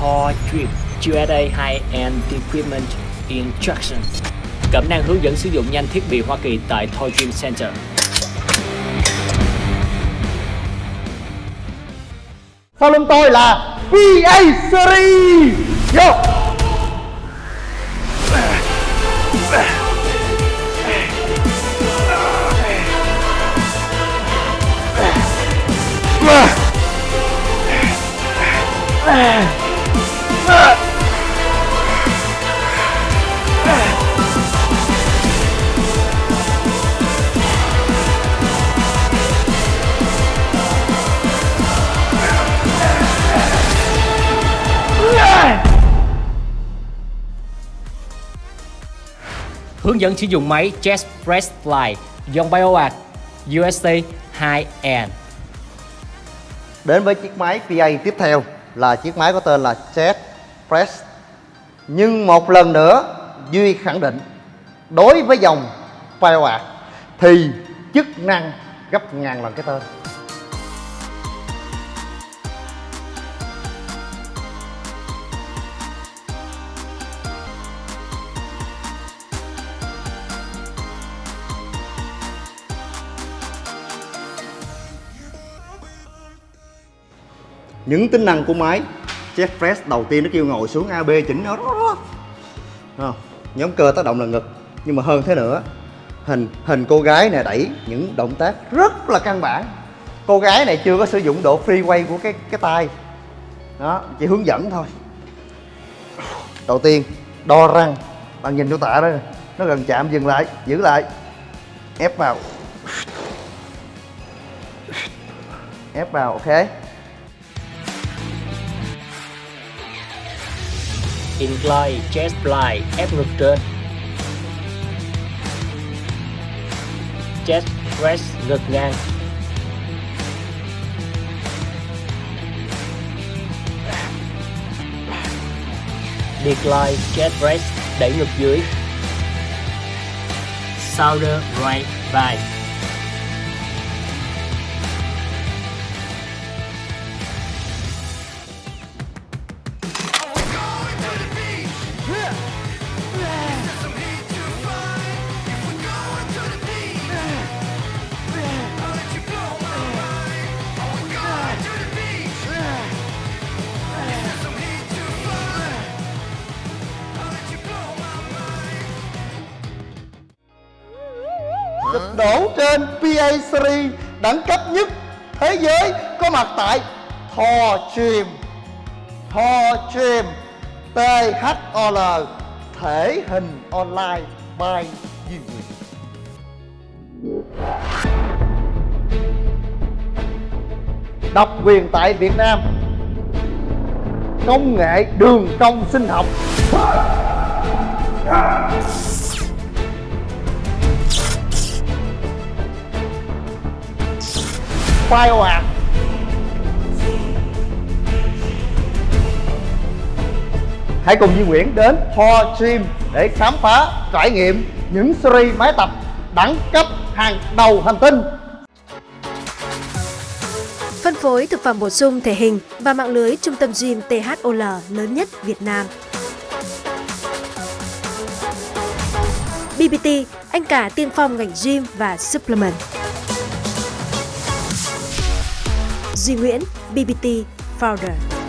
Thor Gym USA High-End Equipment Instruction Cẩm năng hướng dẫn sử dụng nhanh thiết bị Hoa Kỳ tại Thor Gym Center. Sau lưng tôi là PA Series. Vô Hướng dẫn sử dụng máy Chest Press Fly dòng BioArt UST 2N Đến với chiếc máy PA tiếp theo là chiếc máy có tên là Chest Press. Nhưng một lần nữa, Duy khẳng định, Đối với dòng BioArt Thì chức năng gấp ngàn lần cái tên. Những tính năng của máy. Jet press đầu tiên nó kêu ngồi xuống AB chỉnh nó. Không? nhóm cơ tác động là ngực. Nhưng mà hơn thế nữa, hình hình cô gái này đẩy những động tác rất là căn bản. Cô gái này chưa có sử dụng độ free của cái cái tay. Đó, chỉ hướng dẫn thôi. Đầu tiên, đo răng. Bạn nhìn chỗ tạ đó nó gần chạm, dừng lại, giữ lại. Ép vào. Ép vào, ok. Incline Chest Fly, ép ngực trên. Chest Press ngực ngang. Decline Chest Press đẩy ngực dưới. Shoulder Right vai được đổ trên PA Series đẳng cấp nhất thế giới có mặt tại Thò Chìm Thò Chìm THOL thể hình online by Duy Nguyễn độc quyền tại Việt Nam. Công nghệ đường cong sinh học. BioArt Hãy cùng Duy Nguyễn đến Ho Gym để khám phá, trải nghiệm những series máy tập đẳng cấp hàng đầu hành tinh Phân phối thực phẩm bổ sung thể hình và mạng lưới trung tâm gym THOL lớn nhất Việt Nam. BBT, anh cả tiên phong ngành gym và supplement. Duy Nguyễn, BBT Founder.